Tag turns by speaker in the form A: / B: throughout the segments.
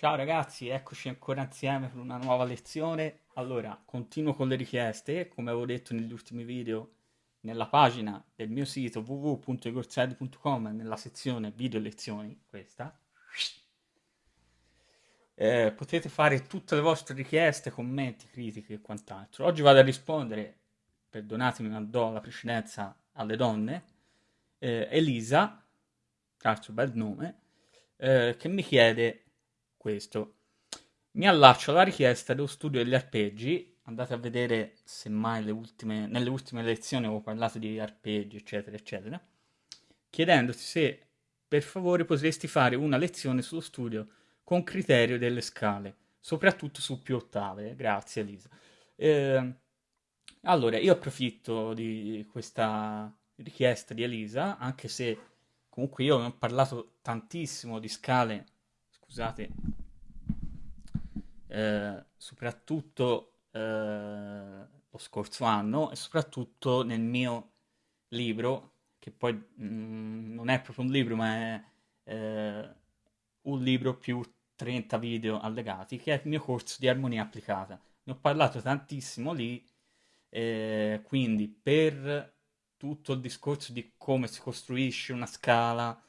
A: Ciao ragazzi, eccoci ancora insieme per una nuova lezione. Allora, continuo con le richieste, come avevo detto negli ultimi video, nella pagina del mio sito www.igorsedi.com, nella sezione video lezioni, questa, eh, potete fare tutte le vostre richieste, commenti, critiche e quant'altro. Oggi vado a rispondere, perdonatemi ma do la precedenza alle donne, eh, Elisa, tra l'altro bel nome, eh, che mi chiede questo. Mi allaccio alla richiesta dello studio degli arpeggi, andate a vedere semmai le ultime, nelle ultime lezioni ho parlato di arpeggi, eccetera, eccetera, chiedendoti se per favore potresti fare una lezione sullo studio con criterio delle scale, soprattutto su più ottave. Grazie Elisa. Eh, allora, io approfitto di questa richiesta di Elisa, anche se comunque io ho parlato tantissimo di scale scusate, eh, soprattutto eh, lo scorso anno e soprattutto nel mio libro, che poi mh, mm, non è proprio un libro, ma è eh, un libro più 30 video allegati, che è il mio corso di armonia applicata. Ne ho parlato tantissimo lì, eh, quindi per tutto il discorso di come si costruisce una scala,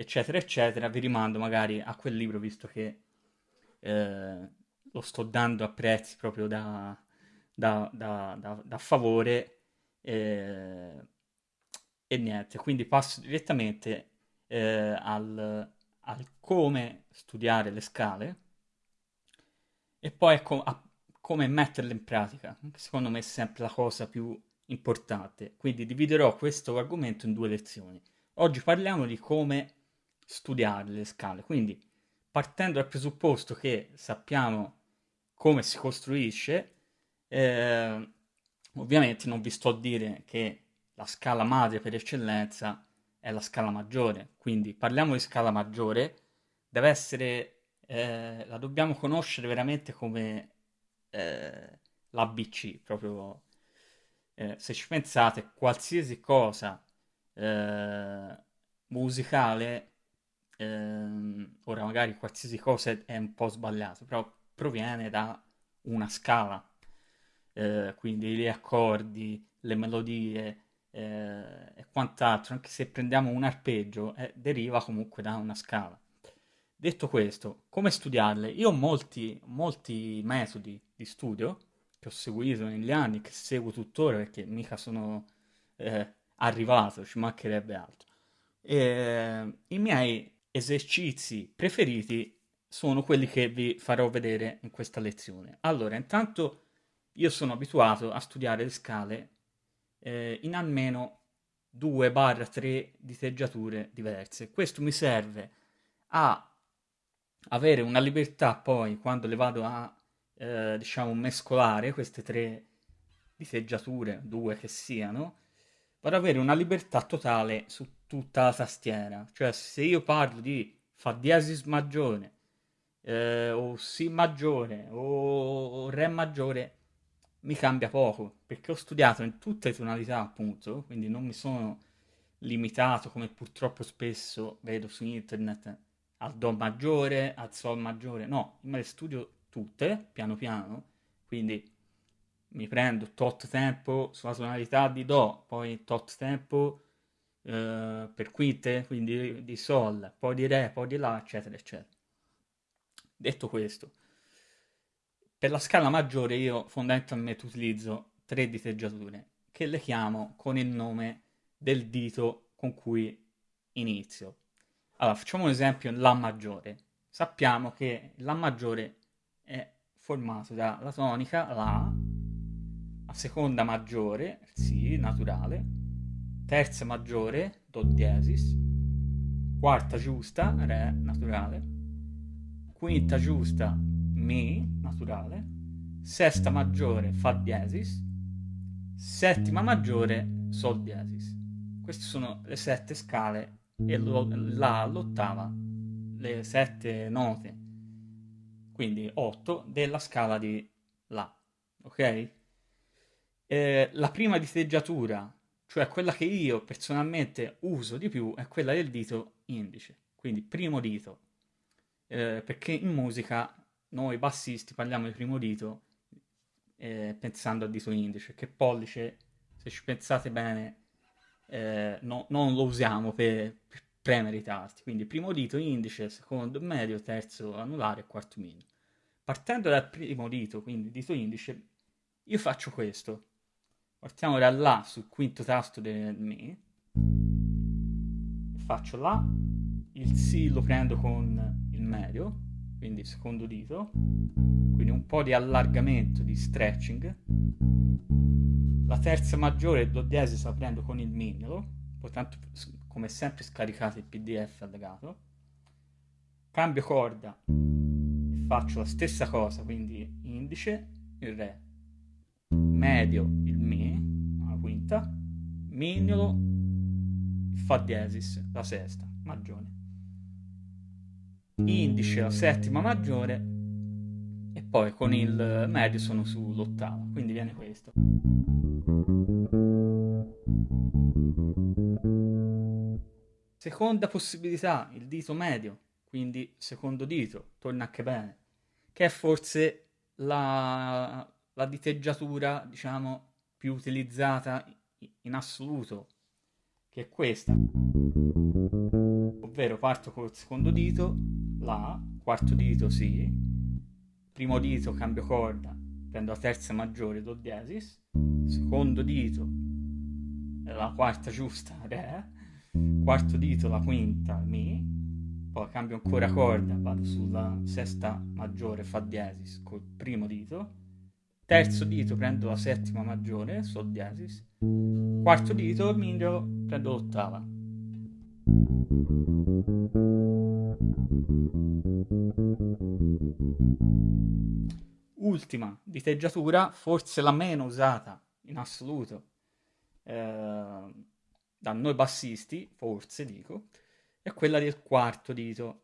A: eccetera, eccetera, vi rimando magari a quel libro visto che eh, lo sto dando a prezzi proprio da, da, da, da, favore eh, e niente, quindi passo direttamente eh, al, al, come studiare le scale e poi a, a come metterle in pratica, che secondo me è sempre la cosa più importante. Quindi dividerò questo argomento in due lezioni. Oggi parliamo di come studiare le scale. Quindi partendo dal presupposto che sappiamo come si costruisce, eh, ovviamente non vi sto a dire che la scala madre per eccellenza è la scala maggiore, quindi parliamo di scala maggiore, deve essere, eh, la dobbiamo conoscere veramente come eh, l'ABC, proprio eh, se ci pensate, qualsiasi cosa eh, musicale ehm, ora magari qualsiasi cosa è un po' sbagliato, però proviene da una scala, eh, quindi gli accordi, le melodie eh, e quant'altro, anche se prendiamo un arpeggio, eh, deriva comunque da una scala. Detto questo, come studiarle? Io ho molti, molti metodi di studio che ho seguito negli anni, che seguo tuttora perché mica sono eh, arrivato, ci mancherebbe altro. E, I miei esercizi preferiti sono quelli che vi farò vedere in questa lezione. Allora, intanto io sono abituato a studiare le scale eh, in almeno 2-3 diteggiature diverse. Questo mi serve a avere una libertà poi quando le vado a eh, diciamo mescolare queste tre diteggiature, due che siano, vado ad avere una libertà totale su tutta la tastiera. Cioè, se io parlo di Fa diesis maggiore, eh, o Si maggiore, o, Re maggiore, mi cambia poco, perché ho studiato in tutte le tonalità, appunto, quindi non mi sono limitato, come purtroppo spesso vedo su internet, al Do maggiore, al Sol maggiore. No, me le studio tutte, piano piano, quindi mi prendo tot tempo sulla tonalità di Do, poi tot tempo eh, per quinte, quindi di Sol, poi di Re, poi di La, eccetera, eccetera. Detto questo, per la scala maggiore io fondamentalmente utilizzo tre diteggiature che le chiamo con il nome del dito con cui inizio. Allora, facciamo un esempio, La maggiore. Sappiamo che La maggiore è formato dalla tonica La, la seconda maggiore, Si naturale, terza maggiore, Do diesis, quarta giusta, Re naturale, quinta giusta, Mi naturale, sesta maggiore, Fa diesis, settima maggiore, Sol diesis. Queste sono le sette scale e La l'ottava, le sette note, quindi otto della scala di La, ok? Eh, la prima diteggiatura, cioè quella che io personalmente uso di più, è quella del dito indice. Quindi primo dito, eh, perché in musica noi bassisti parliamo di primo dito eh, pensando al dito indice, che pollice, se ci pensate bene, eh, no, non lo usiamo per, per premere i tasti. Quindi primo dito indice, secondo medio, terzo anulare e quarto mignolo. Partendo dal primo dito, quindi dito indice, io faccio questo. Partiamo da là sul quinto tasto del Mi. Faccio La, il Si lo prendo con il medio, quindi secondo dito, quindi un po' di allargamento, di stretching. La terza maggiore do diesis la prendo con il mignolo, poi come sempre scaricate il pdf allegato. Cambio corda e faccio la stessa cosa, quindi indice, il re, medio, il la quinta, mignolo, fa diesis, la sesta, maggiore indice la settima maggiore e poi con il medio sono sull'ottava, quindi viene questo. Seconda possibilità, il dito medio, quindi secondo dito, torna anche bene, che è forse la, la diteggiatura, diciamo, più utilizzata in assoluto, che è questa. Ovvero parto col secondo dito, La, quarto dito Si, primo dito cambio corda, prendo la terza maggiore, Do diesis, secondo dito, la quarta giusta, Re, quarto dito, la quinta, Mi, poi cambio ancora corda, vado sulla sesta maggiore, Fa diesis, col primo dito, terzo dito prendo la settima maggiore, Sol diesis, quarto dito, miglio, prendo l'ottava. Ultima diteggiatura, forse la meno usata in assoluto eh, da noi bassisti, forse dico, è quella del quarto dito.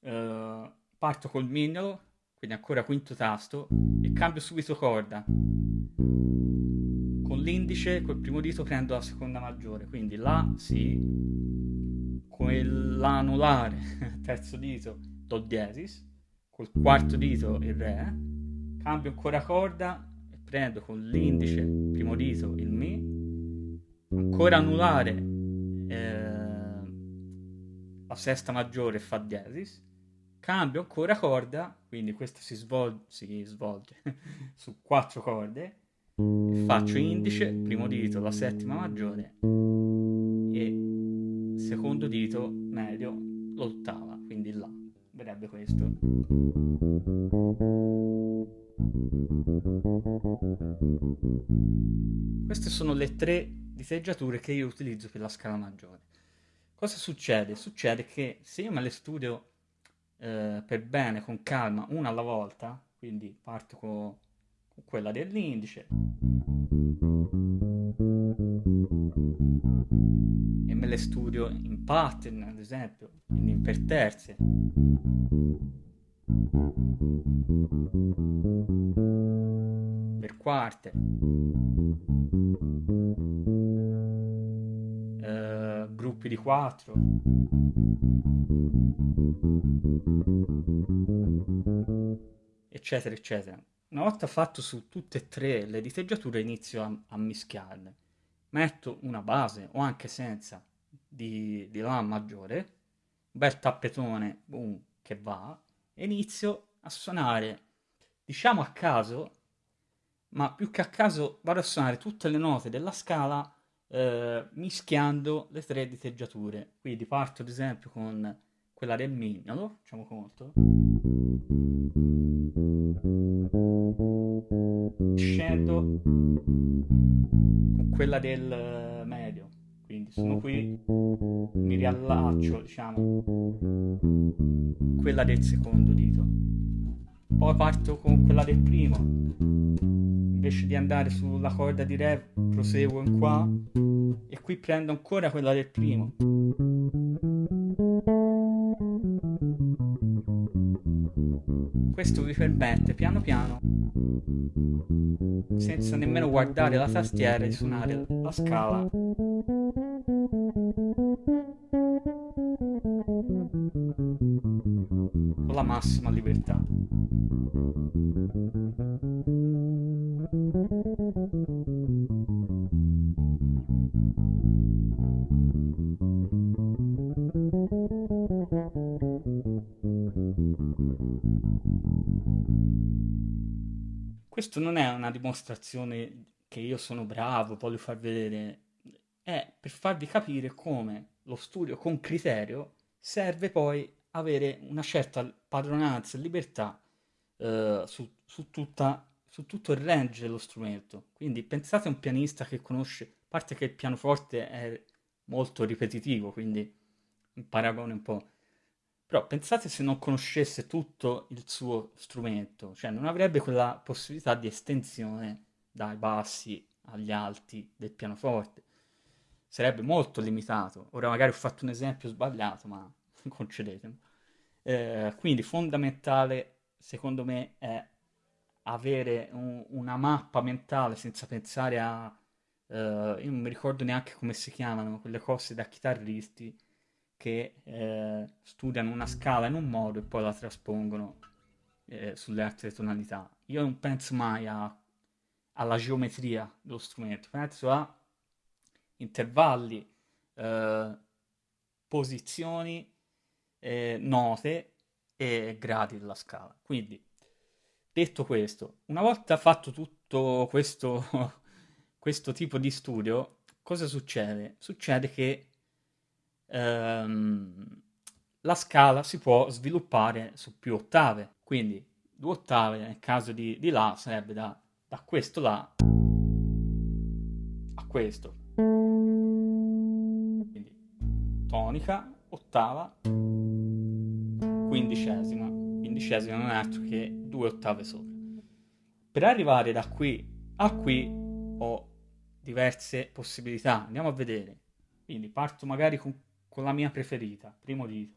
A: Eh, parto col mignolo, quindi ancora quinto tasto, e cambio subito corda. Con l'indice, col primo dito prendo la seconda maggiore, quindi La, Si, con l'anulare, terzo dito, Do diesis, col quarto dito il Re, cambio ancora corda e prendo con l'indice, primo dito, il Mi, ancora anulare eh, la sesta maggiore Fa diesis, cambio ancora corda, quindi questo si svolge, si svolge su quattro corde, faccio indice, primo dito, la settima maggiore e secondo dito medio l'ottava, quindi La, verrebbe questo. Queste sono le tre diteggiature che io utilizzo per la scala maggiore. Cosa succede? Succede che se io me le studio eh, per bene, con calma, una alla volta, quindi parto con quella dell'indice, le studio in pattern, ad esempio, quindi per terze. Per quarte. Uh, gruppi di quattro. Eccetera, eccetera. Una volta fatto su tutte e tre le diteggiature inizio a, a mischiarle. Metto una base o anche senza di, di La maggiore, un bel tappetone boom, che va, e inizio a suonare, diciamo a caso, ma più che a caso vado a suonare tutte le note della scala eh, mischiando le tre diteggiature. Quindi parto ad esempio con quella del mignolo, facciamo conto. Scendo con quella del medio quindi sono qui, mi riallaccio, diciamo, quella del secondo dito. Poi parto con quella del primo. Invece di andare sulla corda di Re, proseguo in qua e qui prendo ancora quella del primo. Questo vi permette piano piano, senza nemmeno guardare la tastiera, di suonare la scala massima libertà. Questo non è una dimostrazione che io sono bravo, voglio far vedere, è per farvi capire come lo studio con criterio serve poi avere una certa padronanza e libertà eh, su, su, tutta, su tutto il range dello strumento. Quindi pensate a un pianista che conosce, a parte che il pianoforte è molto ripetitivo, quindi un paragone un po'. Però pensate se non conoscesse tutto il suo strumento, cioè non avrebbe quella possibilità di estensione dai bassi agli alti del pianoforte. Sarebbe molto limitato. Ora magari ho fatto un esempio sbagliato, ma concedetemi. Eh, quindi fondamentale, secondo me, è avere un, una mappa mentale senza pensare a... Uh, io non mi ricordo neanche come si chiamano quelle cose da chitarristi che eh, studiano una scala in un modo e poi la traspongono eh, sulle altre tonalità. Io non penso mai a, alla geometria dello strumento, penso a intervalli, eh, posizioni, eh, note e gradi della scala. Quindi, detto questo, una volta fatto tutto questo, questo tipo di studio, cosa succede? Succede che ehm, la scala si può sviluppare su più ottave, quindi due ottave nel caso di, di La sarebbe da, da questo La a questo. Quindi tonica, ottava, quindicesima. Quindicesima non è altro che due ottave sopra. Per arrivare da qui a qui ho diverse possibilità. Andiamo a vedere. Quindi parto magari con con la mia preferita, primo dito.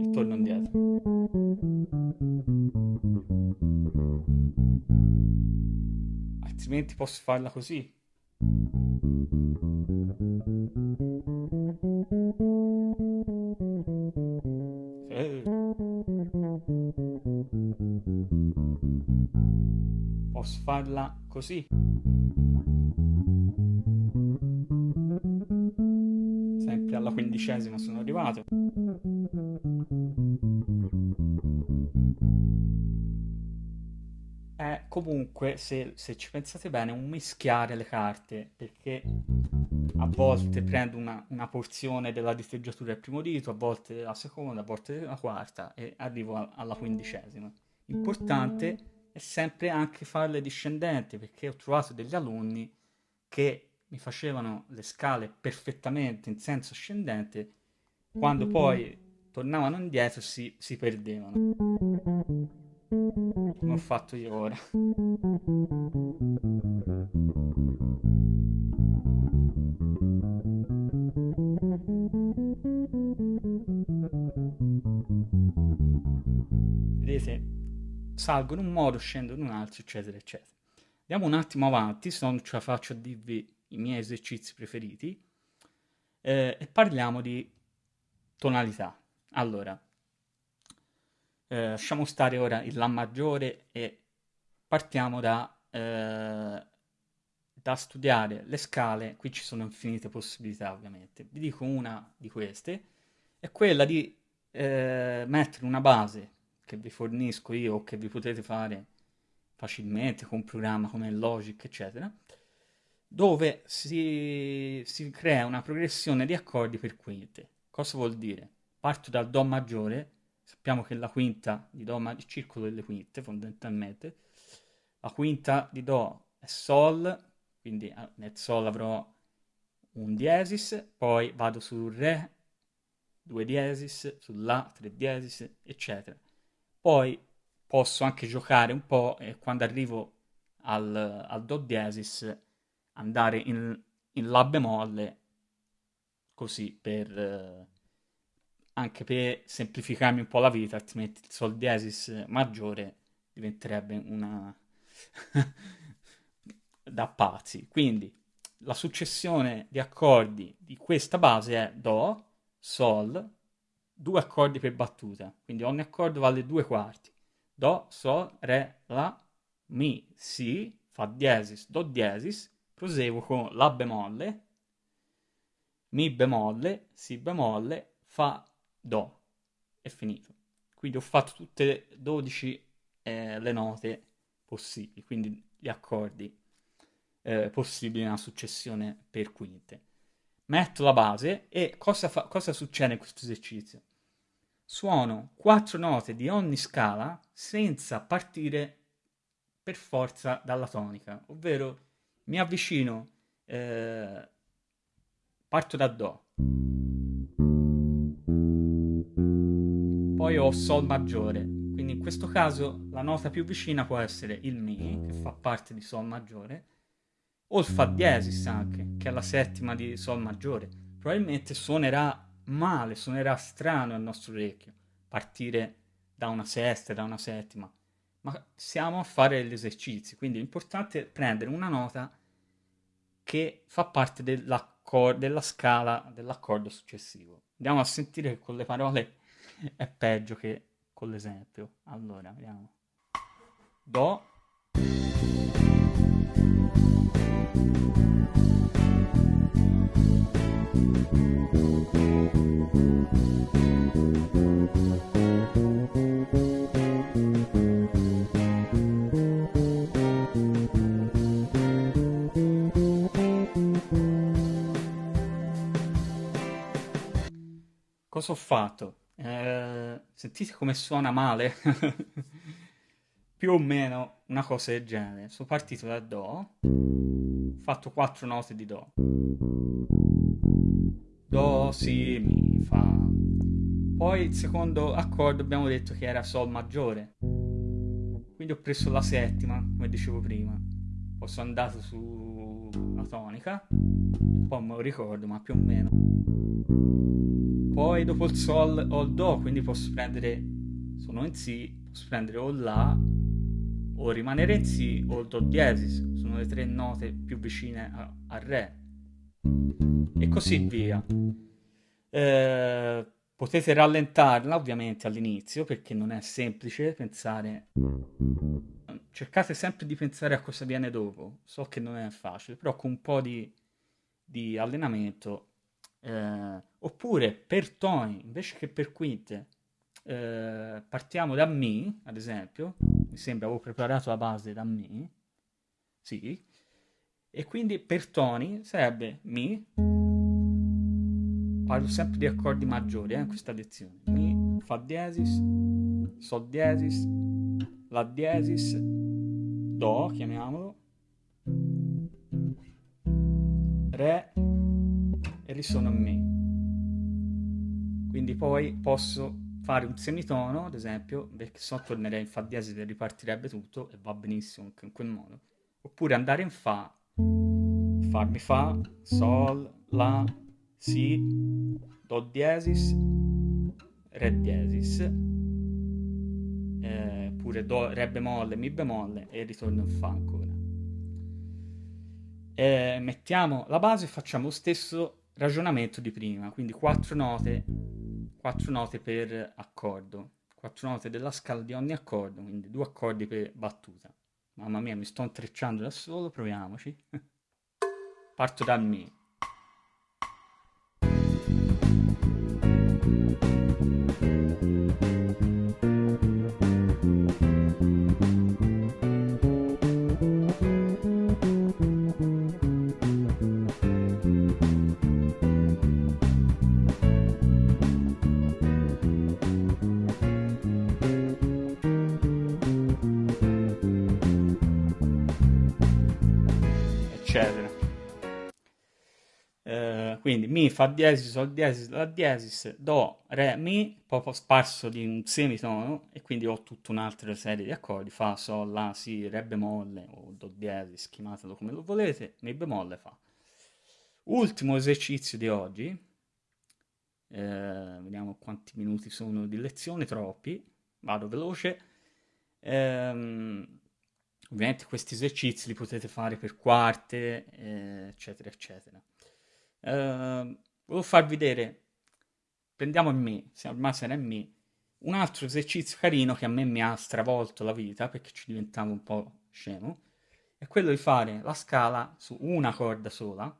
A: E torno indietro. Altrimenti posso farla così. Eh. Posso farla così. Quindicesima sono arrivato. È comunque, se, se ci pensate bene, un mischiare le carte, perché a volte prendo una, una, porzione della diteggiatura del primo dito, a volte la seconda, a volte la quarta e arrivo a, alla quindicesima. Importante è sempre anche farle discendenti, perché ho trovato degli alunni che mi facevano le scale perfettamente in senso ascendente, quando poi tornavano indietro si, si perdevano. Come ho fatto io ora. Vedete, salgo in un modo, scendo in un altro, eccetera, eccetera. Andiamo un attimo avanti, se non ce la faccio a dirvi i miei esercizi preferiti, eh, e parliamo di tonalità. Allora, eh, lasciamo stare ora il La maggiore e partiamo da, eh, da studiare le scale. Qui ci sono infinite possibilità, ovviamente. Vi dico una di queste, è quella di eh, mettere una base che vi fornisco io o che vi potete fare facilmente con un programma come Logic, eccetera, dove si, si crea una progressione di accordi per quinte. Cosa vuol dire? Parto dal Do maggiore, sappiamo che la quinta di Do, il circolo delle quinte fondamentalmente, la quinta di Do è Sol, quindi ah, nel Sol avrò un diesis, poi vado sul Re, due diesis, sul La, tre diesis, eccetera. Poi posso anche giocare un po' e quando arrivo al, al Do diesis andare in, in La bemolle così per eh, anche per semplificarmi un po' la vita, altrimenti il Sol diesis maggiore diventerebbe una da pazzi. Quindi la successione di accordi di questa base è Do, Sol, due accordi per battuta, quindi ogni accordo vale due quarti. Do, Sol, Re, La, Mi, Si, Fa diesis, Do diesis, proseguo con La bemolle, Mi bemolle, Si bemolle, Fa, Do. È finito. Quindi ho fatto tutte e 12 eh, le note possibili, quindi gli accordi eh, possibili nella successione per quinte. Metto la base e cosa, fa, cosa succede in questo esercizio? Suono quattro note di ogni scala senza partire per forza dalla tonica, ovvero mi avvicino, eh, parto da Do, poi ho Sol maggiore, quindi in questo caso la nota più vicina può essere il Mi, che fa parte di Sol maggiore, o il Fa diesis anche, che è la settima di Sol maggiore. Probabilmente suonerà male, suonerà strano al nostro orecchio. Partire da una sesta, da una settima, ma siamo a fare gli esercizi, quindi è prendere una nota che fa parte della scala dell'accordo successivo. Andiamo a sentire che con le parole è peggio che con l'esempio. Allora, vediamo. Do Fatto? Eh, sentite come suona male? Più o meno una cosa del genere. Sono partito da Do, ho fatto quattro note di Do. Do, Si, Mi, Fa. Poi il secondo accordo abbiamo detto che era Sol maggiore. Quindi ho preso la settima, come dicevo prima. Poi sono andato sulla tonica, un po' me lo ricordo, ma più o meno. Poi dopo il Sol ho il Do, quindi posso prendere, sono in Si, posso prendere o La, o rimanere in Si, o il Do diesis, sono le tre note più vicine a Re. E così via. Eh, potete rallentarla ovviamente all'inizio perché non è semplice pensare cercate sempre di pensare a cosa viene dopo. So che non è facile però con un po' di, di allenamento eh, oppure per toni, invece che per quinte, eh, partiamo da Mi, ad esempio, mi sembra avevo preparato la base da Mi, sì, e quindi per toni sarebbe Mi, parlo sempre di accordi maggiori eh, in questa lezione, Mi, Fa diesis, Sol diesis, La diesis, Do, chiamiamolo, Re, e risuono a Mi. Quindi poi posso fare un semitono, ad esempio, perché se no tornerei in Fa diesis e ripartirebbe tutto e va benissimo anche in quel modo. Oppure andare in Fa, farmi Fa, Sol, La, Si, Do diesis, Re diesis, eh, pure do, Re bemolle, Mi bemolle e ritorno in Fa ancora. Eh, mettiamo la base e facciamo lo stesso ragionamento di prima, quindi quattro note, quattro note per accordo, quattro note della scala di ogni accordo, quindi due accordi per battuta. Mamma mia, mi sto intrecciando da solo, proviamoci. Parto da Mi. Quindi Mi, Fa diesis, Sol diesis, La diesis, Do, Re, Mi, poi sparso di un semitono e quindi ho tutta un'altra serie di accordi, Fa, Sol, La, Si, Re bemolle o Do diesis, chiamatelo come lo volete, Mi bemolle, Fa. Ultimo esercizio di oggi, eh, vediamo quanti minuti sono di lezione, troppi, vado veloce. Ehm, Ovviamente questi esercizi li potete fare per quarte, eh, eccetera, eccetera. Uh, volevo farvi vedere, prendiamo il me, ormai sarà il me, un altro esercizio carino che a me mi ha stravolto la vita perché ci diventavo un po' scemo, è quello di fare la scala su una corda sola,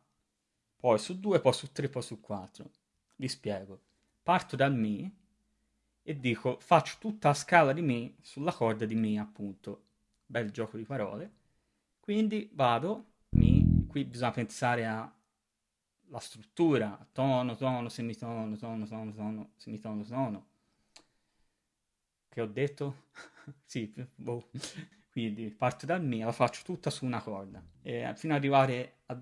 A: poi su due, poi su tre, poi su quattro. Vi spiego. Parto dal Mi e dico faccio tutta la scala di Mi sulla corda di Mi, appunto. Bel gioco di parole. Quindi vado, Mi, qui bisogna pensare alla struttura, tono, tono, semitono, tono, tono, tono, semitono, tono. Che ho detto? sì, boh. Quindi parto dal Mi, la faccio tutta su una corda, e fino ad arrivare a,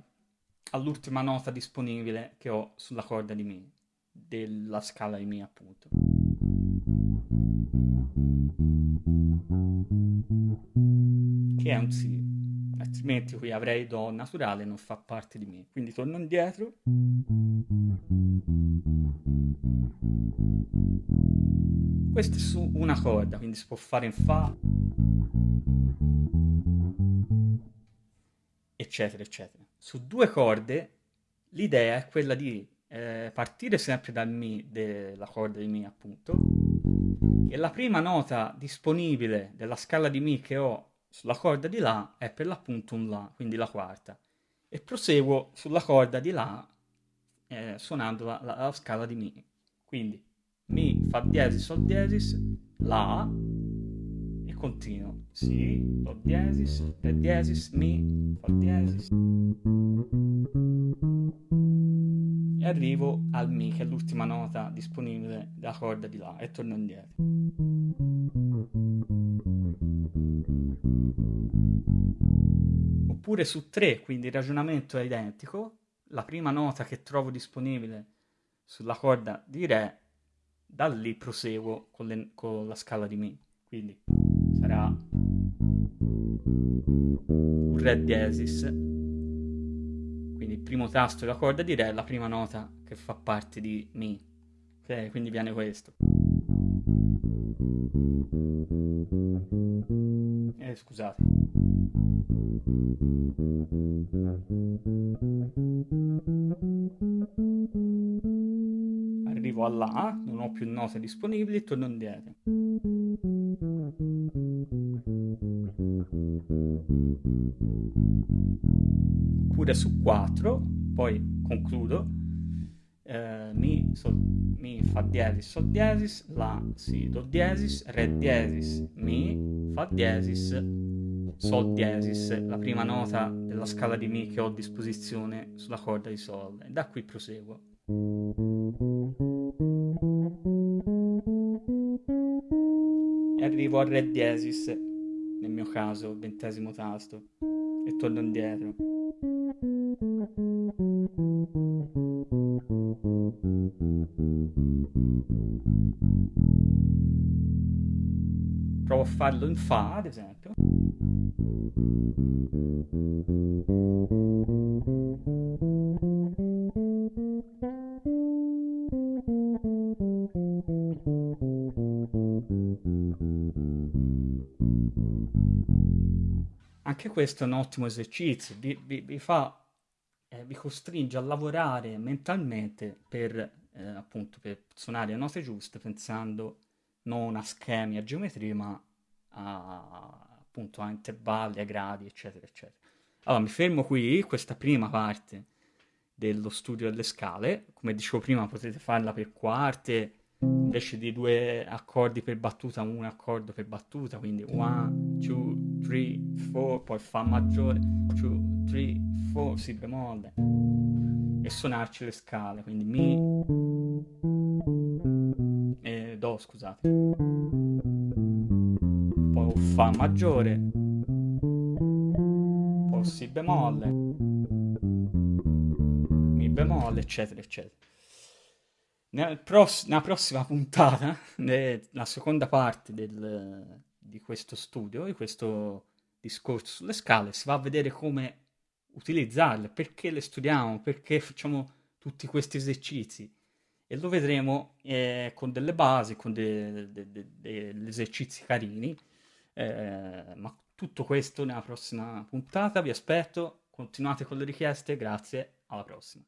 A: all'ultima nota disponibile che ho sulla corda di Mi della scala di Mi appunto. Che è un Si, altrimenti qui avrei Do naturale, non fa parte di me. Quindi torno indietro. Questo è su una corda, quindi si può fare in Fa, eccetera, eccetera. Su due corde l'idea è quella di eh, partire sempre dal Mi, della corda di Mi appunto, e la prima nota disponibile della scala di Mi che ho sulla corda di La è per l'appunto un La, quindi la quarta, e proseguo sulla corda di La eh, suonando la, la, la, scala di Mi. Quindi Mi, Fa diesis, Sol diesis, La, continuo. Si, Do diesis, Re diesis, Mi, Fa diesis e arrivo al Mi, che è l'ultima nota disponibile della corda di La, e torno indietro. Oppure su 3, quindi il ragionamento è identico, la prima nota che trovo disponibile sulla corda di Re, da lì proseguo con, le, con la scala di Mi. Quindi sarà un Re diesis quindi il primo tasto della corda di Re è la prima nota che fa parte di Mi. Ok, quindi viene questo. Eh, scusate. Arrivo alla non ho più note disponibili, torno indietro. Oppure su 4, poi concludo. Eh, mi, sol, mi, fa diesis, sol diesis, la, si, do diesis, re diesis, mi, fa diesis, sol diesis, la prima nota della scala di mi che ho a disposizione sulla corda di sol. E da qui proseguo. E arrivo al re diesis, mio caso, ventesimo tasto, e torno indietro. Provo a farlo in Fa, ad esempio. Anche questo è un ottimo esercizio, vi, vi, vi fa eh, vi costringe a lavorare mentalmente per, eh, appunto, per suonare le note giuste pensando non a schemi, a geometria, ma a, appunto a intervalli, a gradi, eccetera, eccetera. Allora, mi fermo qui, questa prima parte dello studio delle scale, come dicevo prima potete farla per quarte, invece di due accordi per battuta, un accordo per battuta, quindi 1, 2, 3, 4, poi Fa maggiore, 2, 3, 4, Si bemolle, e suonarci le scale, quindi Mi, e Do, scusate, poi Fa maggiore, poi Si bemolle, Mi bemolle, eccetera, eccetera. Nel pross- nella prossima puntata, nella seconda parte del, di questo studio, di questo discorso sulle scale, si va a vedere come utilizzarle, perché le studiamo, perché facciamo tutti questi esercizi. E lo vedremo eh, con delle basi, con de- de- de- degli esercizi carini, eh, ma tutto questo nella prossima puntata, vi aspetto, continuate con le richieste, grazie, alla prossima.